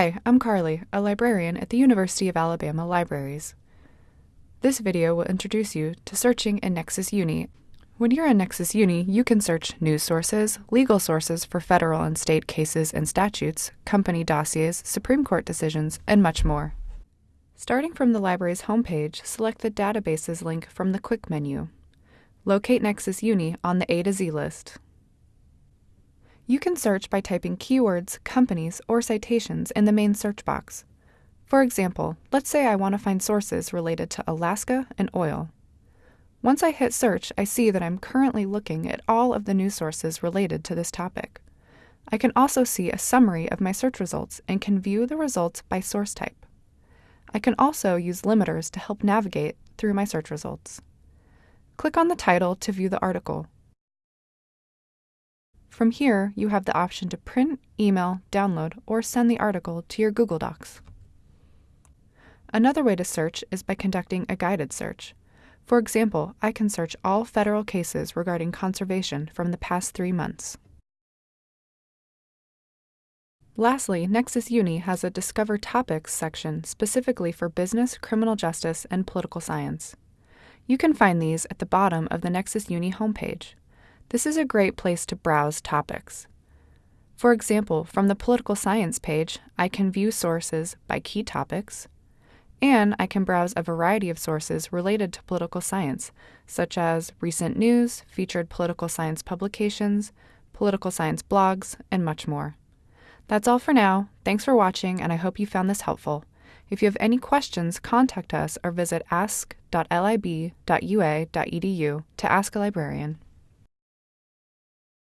Hi, I'm Carly, a librarian at the University of Alabama Libraries. This video will introduce you to searching in Nexis Uni. When you're in Nexis Uni, you can search news sources, legal sources for federal and state cases and statutes, company dossiers, Supreme Court decisions, and much more. Starting from the library's homepage, select the Databases link from the Quick menu. Locate Nexis Uni on the A to Z list. You can search by typing keywords, companies, or citations in the main search box. For example, let's say I want to find sources related to Alaska and oil. Once I hit search, I see that I'm currently looking at all of the news sources related to this topic. I can also see a summary of my search results and can view the results by source type. I can also use limiters to help navigate through my search results. Click on the title to view the article. From here, you have the option to print, email, download, or send the article to your Google Docs. Another way to search is by conducting a guided search. For example, I can search all federal cases regarding conservation from the past three months. Lastly, Nexis Uni has a Discover Topics section specifically for business, criminal justice, and political science. You can find these at the bottom of the Nexis Uni homepage. This is a great place to browse topics. For example, from the political science page, I can view sources by key topics, and I can browse a variety of sources related to political science, such as recent news, featured political science publications, political science blogs, and much more. That's all for now. Thanks for watching, and I hope you found this helpful. If you have any questions, contact us or visit ask.lib.ua.edu to ask a librarian.